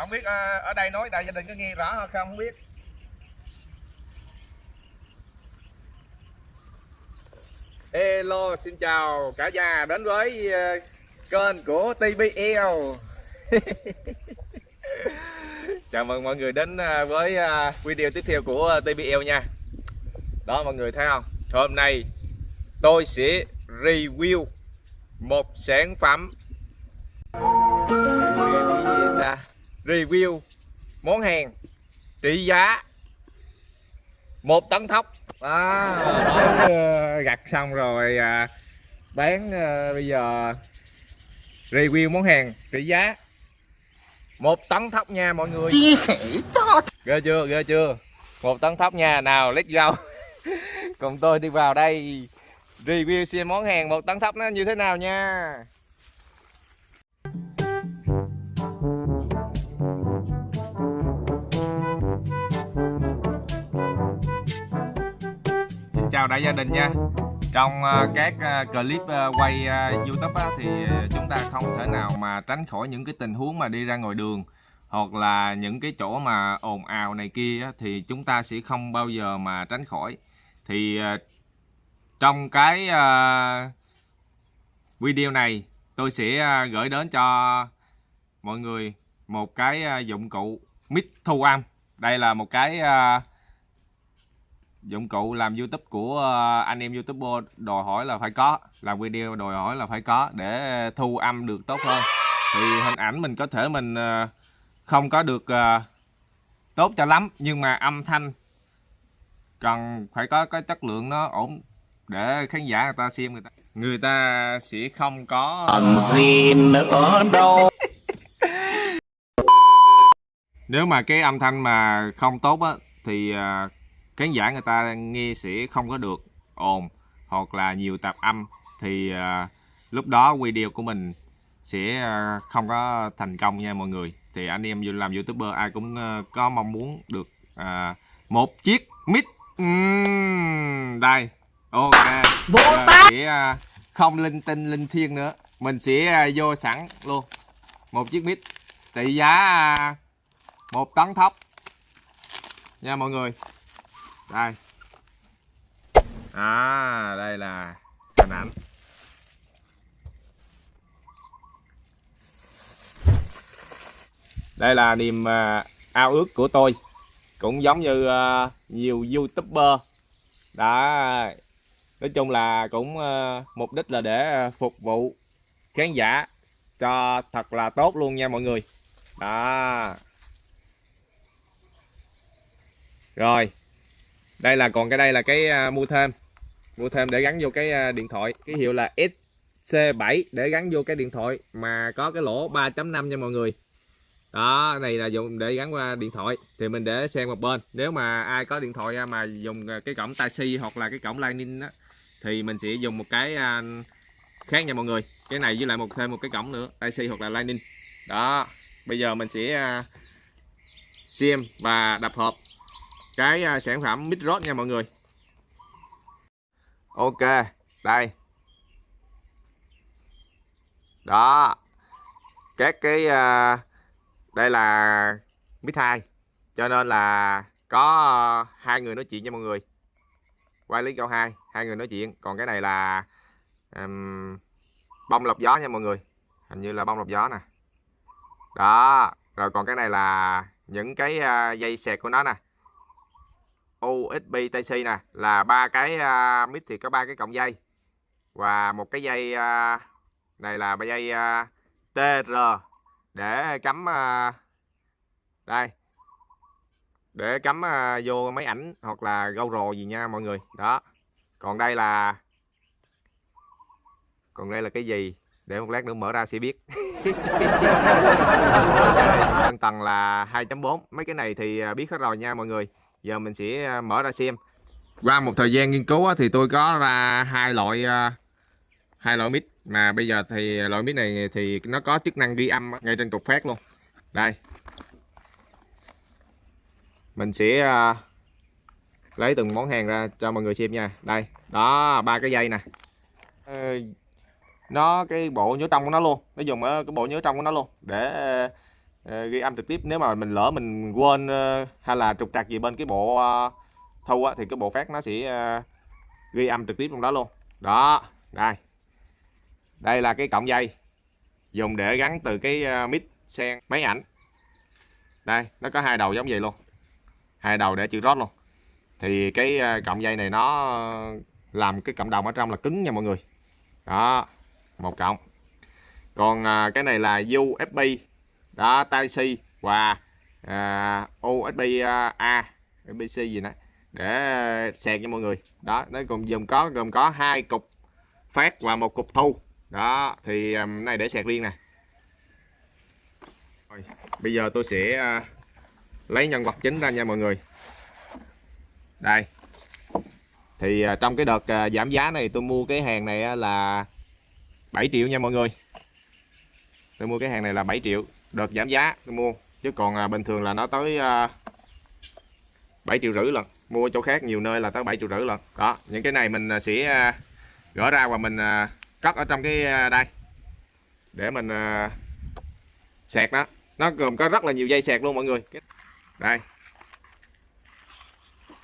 Không biết ờ, ở đây nói đại gia đình có nghe rõ không? Không biết. Hello, xin chào cả nhà đến với ờ, kênh của TBL Chào mừng mọi người đến ờ, với video tiếp theo của TBL nha. Đó, mọi người thấy không? Hôm nay tôi sẽ review một sản phẩm Review món hàng trị giá một tấn thóc. À, gặt xong rồi à, bán ờ, bây giờ review món hàng trị giá một tấn thóc nha mọi người. Chia sẻ cho ghê chưa ghê chưa? Một tấn thóc nha nào let's go. Cùng tôi đi vào đây review xem món hàng một tấn thóc nó như thế nào nha chào đại gia đình nha. Trong ờ, các ờ, clip ờ, quay YouTube thì chúng ta không thể nào mà tránh khỏi những cái tình huống mà đi ra ngoài đường hoặc là những cái chỗ mà ồn ào này kia thì chúng ta sẽ không bao giờ mà tránh khỏi. Thì trong cái video này tôi sẽ gửi đến cho mọi người một cái dụng cụ mic thu âm. Đây là một cái dụng cụ làm YouTube của ờ, anh em YouTuber đòi hỏi là phải có. Làm video đòi hỏi là phải có để thu âm được tốt hơn. Thì hình ảnh mình có thể mình ờ, không có được ờ, tốt cho lắm nhưng mà âm thanh cần phải có cái chất lượng nó ổn để khán giả người ta xem người ta. Người ta sẽ không có còn gì nữa đâu. Nếu mà cái âm thanh mà không tốt á thì khán giả người ta nghe sẽ không có được ồn hoặc là nhiều tạp âm thì à, lúc đó video của mình sẽ à, không có thành công nha mọi người. Thì anh em làm youtuber ai cũng à, có mong muốn được à, một chiếc mic. Ừm, đây ok. Tát! sẽ à, không linh tinh linh thiêng nữa. Mình sẽ à, vô sẵn luôn. Một chiếc mic trị giá à, một tấn thóc. Nha mọi người đây. À đây là hình ảnh. Đây là niềm à, ao ước của tôi. Cũng giống như à, nhiều youtuber đã à, nói chung là cũng mục đích là để phục vụ khán giả cho thật là tốt luôn nha mọi người. Đó. Rồi đây là, còn cái đây là cái à, mua thêm. Mua thêm để gắn vô cái à, điện thoại. Cái hiệu là SC7 để gắn vô cái điện thoại mà có cái lỗ 3.5 nha mọi người. Đó, này là dùng để gắn qua điện thoại. Thì mình để xem một bên. Nếu mà ai có điện thoại à, mà dùng cái cổng tai hoặc là cái cổng lightning á, thì mình sẽ dùng một cái khác nha mọi người. Cái này với lại một, thêm một cái cổng nữa tai hoặc là lightning. Đó, bây giờ mình sẽ xem và đập hộp cái à, sản phẩm midrod nha mọi người. Ok đây. Đó. Các cái à, đây là mid 2 cho nên là có à, hai người nói chuyện nha mọi người. Quay lý câu hai hai người nói chuyện. Còn cái này là um, bông lọc gió nha mọi người. Hình như là bông lọc gió nè. Đó rồi còn cái này là những cái dây sẹt của nó nè. USB Type-C nè là ba cái à, uh, mic thì có ba cái cọng dây. Và một cái dây uh, này là dây à, uh, TR để cắm uh, đây. Để cắm uh, vô máy ảnh hoặc là GoPro gì nha mọi người. Đó. Còn đây là còn đây là cái gì? Để một lát nữa mở ra sẽ biết. Tầng là 2.4 mấy cái này thì biết hết rồi nha mọi người giờ mình sẽ à, mở ra xem. Qua một thời gian nghiên cứu thì tôi có ra hai loại à, hai loại mic. Mà bây giờ thì loại mic này thì nó có chức năng ghi âm ngay trên cục phát luôn. Đây. Mình sẽ à, lấy từng món hàng ra cho mọi người xem nha. Đây, đó, ba cái dây nè. Ờ, nó cái bộ nhớ trong của nó luôn. Nó dùng ở cái bộ nhớ trong của nó luôn. Để Ờ, ghi âm trực tiếp. Nếu mà mình lỡ mình quên ờ, hay là trục trặc gì bên cái bộ ờ, thu á, thì cái bộ phát nó sẽ ghi âm trực tiếp trong đó luôn. Đó đây. Đây là cái cọng dây dùng để gắn từ cái mic sen máy ảnh. Đây nó có hai đầu giống vậy luôn. Hai đầu để chữ rót luôn. Thì cái cọng dây này nó làm cái cộng đồng ở trong là cứng nha mọi người. Đó một cộng còn cái này là USB đó Type C và à, USB à, A USB-C gì đó để sạc cho mọi người. Đó nó cùng gồm có gồm có hai cục phát và một cục thu. Đó thì à, này để sạc riêng nè. Rồi, bây giờ tôi sẽ à, lấy nhân vật chính ra nha mọi người. Đây. Thì à, trong cái đợt à, giảm giá này tôi mua cái hàng này là 7 triệu nha mọi người. Tôi mua cái hàng này là 7 triệu đợt giảm giá tôi mua. Chứ còn à, bình thường là nó tới à, 7 triệu rưỡi lần. Mua chỗ khác nhiều nơi là tới 7 triệu rưỡi lần. Đó những cái này mình à, sẽ à, gỡ ra và mình à, cất ở trong cái à, đây. Để mình à, sạc nó. Nó gồm có rất là nhiều dây sạc luôn mọi người. Đây.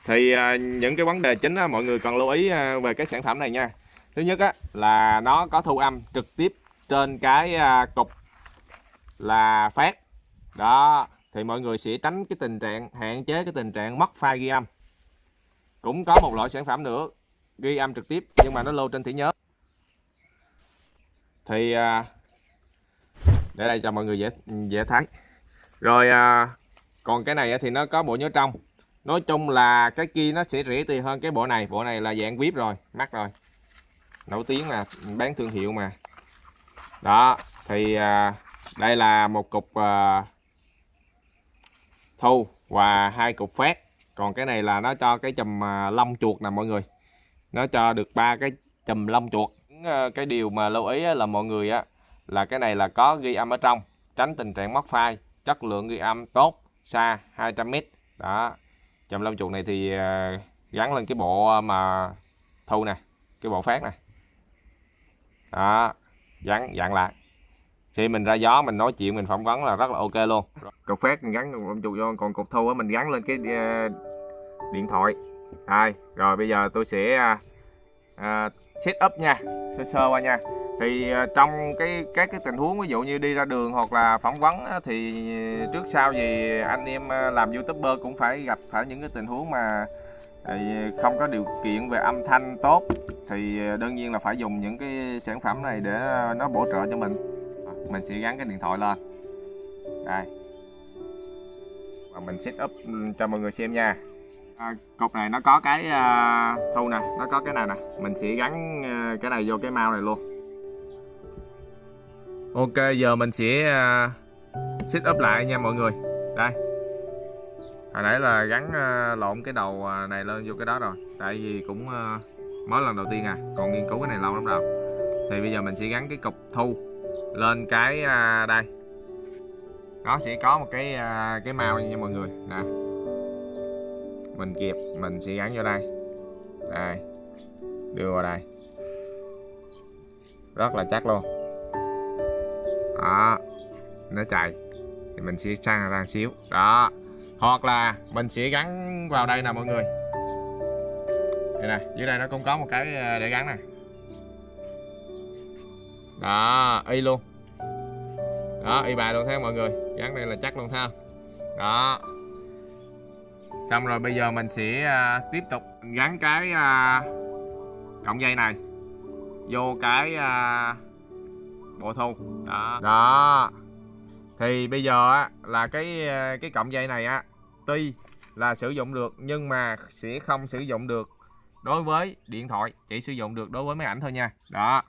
Thì à, những cái vấn đề chính á, mọi người cần lưu ý à, về cái sản phẩm này nha. Thứ nhất á, là nó có thu âm trực tiếp trên cái à, cục là phát. Đó, thì mọi người sẽ tránh cái tình trạng, hạn chế cái tình trạng mất file ghi âm. Cũng có một loại sản phẩm nữa, ghi âm trực tiếp, nhưng mà nó lưu trên thẻ nhớ. Thì à, để đây cho mọi người dễ dễ thấy. Rồi à, còn cái này thì nó có bộ nhớ trong. Nói chung là cái kia nó sẽ rẻ tiền hơn cái bộ này. Bộ này là dạng vip rồi, mắc rồi. Nổi tiếng mà, bán thương hiệu mà. Đó, thì à, đây là một cục uh, thu và hai cục phát. Còn cái này là nó cho cái chùm à, lông chuột nè mọi người. Nó cho được ba cái chùm lông chuột. À, cái điều mà lưu ý là mọi người á là cái này là có ghi âm ở trong. Tránh tình trạng mất file chất lượng ghi âm tốt xa 200m đó. Chùm lông chuột này thì à, gắn lên cái bộ mà thu nè cái bộ phát nè. Đó. Gắn dặn lại khi mình ra gió mình nói chuyện mình phỏng vấn là rất là ok luôn. Cục phát mình gắn lông chuột vô còn cục thu á mình gắn lên cái ờ, điện thoại. Đây rồi bây giờ tôi sẽ uh, set up nha sơ sơ qua nha. Thì ờ, trong cái các cái tình huống ví dụ như đi ra đường hoặc là phỏng vấn á, thì trước sau gì anh em ờ, làm youtuber cũng phải gặp phải những cái tình huống mà không có điều kiện về âm thanh tốt thì đương nhiên là phải dùng những cái sản phẩm này để nó bổ trợ cho mình mình sẽ gắn cái điện thoại lên. Đây. Và mình set up ừ, cho mọi người xem nha. À, cục này nó có cái à, thu nè nó có cái này nè. Mình sẽ gắn à, cái này vô cái mau này luôn. Ok giờ mình sẽ à, set up lại nha mọi người. Đây. Hồi nãy là gắn à, lộn cái đầu à, này lên vô cái đó rồi. Tại vì cũng à, mới lần đầu tiên à. Còn nghiên cứu cái này lâu lắm rồi. Thì bây giờ mình sẽ gắn cái cục thu lên cái à, đây. Nó sẽ có một cái à, cái màu nha mọi người. Nè. Mình kẹp mình sẽ gắn vô đây. Đây. Đưa vào đây. Rất là chắc luôn. Đó. Nó chạy. Thì mình sẽ sang ra xíu. Đó. Hoặc là mình sẽ gắn vào đây nè mọi người. Đây nè. Dưới đây nó cũng có một cái à, để gắn nè đó y luôn. Đó y bài luôn thấy không mọi người? Gắn đây là chắc luôn thấy không? Đó. Xong rồi bây giờ mình sẽ à, tiếp tục gắn cái à, cọng dây này vô cái à, bộ thu đó. Đó. Thì bây giờ á, là cái à, cái cọng dây này á tuy là sử dụng được nhưng mà sẽ không sử dụng được đối với điện thoại chỉ sử dụng được đối với máy ảnh thôi nha. Đó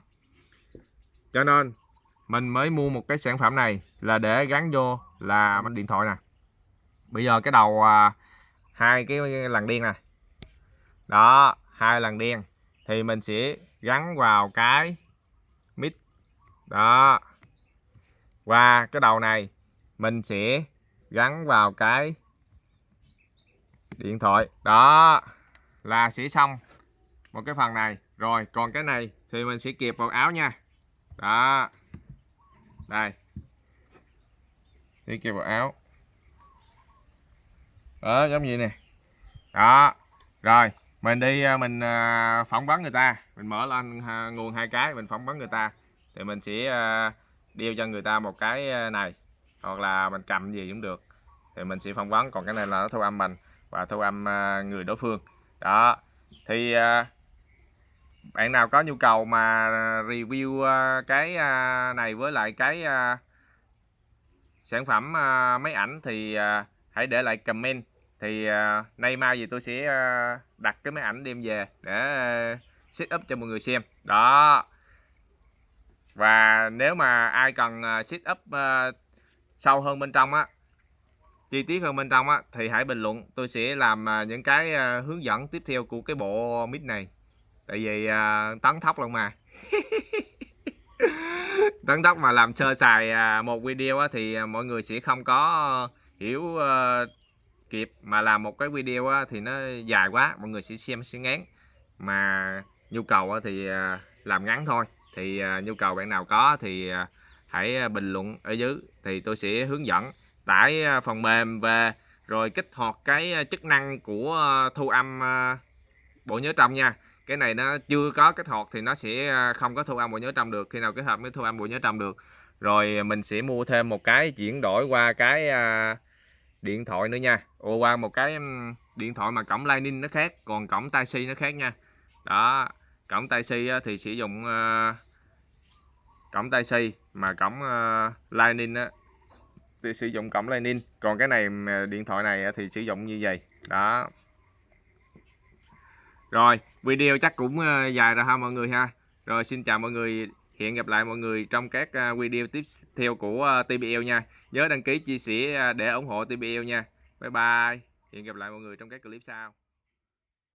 cho nên mình mới mua một cái sản phẩm này là để gắn vô là điện thoại nè. Bây giờ cái đầu à, hai cái lằn đen nè. Đó hai lằn đen. Thì mình sẽ gắn vào cái mic. Đó. Và cái đầu này mình sẽ gắn vào cái điện thoại. Đó là sẽ xong một cái phần này. Rồi còn cái này thì mình sẽ kẹp vào áo nha đó. Đây. Đi kẹp vào áo. Đó, giống như nè. Đó. Rồi, mình đi à, mình à, phỏng vấn người ta. Mình mở lên à, nguồn hai cái, mình phỏng vấn người ta. Thì mình sẽ đeo cho người ta một cái này. Hoặc là mình cầm gì cũng được. Thì mình sẽ phỏng vấn. Còn cái này là nó thu âm mình và thu âm người đối phương. Đó. Thì bạn nào có nhu cầu mà review ờ, cái ờ, này với lại cái ờ, sản phẩm máy ảnh thì hãy để lại comment. Thì nay mai gì tôi sẽ đặt cái máy ảnh đem về để set up cho mọi người xem. Đó. Và nếu mà ai cần set up sâu hơn bên trong á, chi tiết hơn bên trong á, thì hãy bình luận. Tôi sẽ làm những cái hướng dẫn tiếp theo của cái bộ mic này tại vì uh, tấn thóc luôn mà. Tấn tóc mà làm sơ sài à, một video á, thì mọi người sẽ không có ờ, hiểu uh, kịp. Mà làm một cái video á, thì nó dài quá mọi người sẽ xem sẽ ngán. Mà nhu cầu á, thì uh, làm ngắn thôi. Thì uh, nhu cầu bạn nào có thì uh, hãy bình luận ở dưới. Thì tôi sẽ hướng dẫn tải phần mềm về rồi kích hoạt cái chức năng của thu âm bộ nhớ trong nha cái này nó chưa có kết hợp thì nó sẽ à, không có thu âm bộ nhớ trong được. Khi nào kết hợp mới thu âm bộ nhớ trong được. Rồi à, mình sẽ mua thêm một cái chuyển đổi qua cái à, điện thoại nữa nha. Ồ, qua một cái điện thoại mà cổng Lightning nó khác còn cổng Tai C nó khác nha. Đó cổng Tai C thì sử dụng cổng Tai C mà cổng Lightning á, thì sử dụng cổng Lightning. Còn cái này điện thoại này thì sử dụng như vậy. Đó rồi, video chắc cũng ờ, dài rồi ha mọi người ha. Rồi, xin chào mọi người. Hẹn gặp lại mọi người trong các ờ, video tiếp theo của ờ, TBL nha. Nhớ đăng ký, chia sẻ để ủng hộ TBL nha. Bye bye. Hẹn gặp lại mọi người trong các clip sau.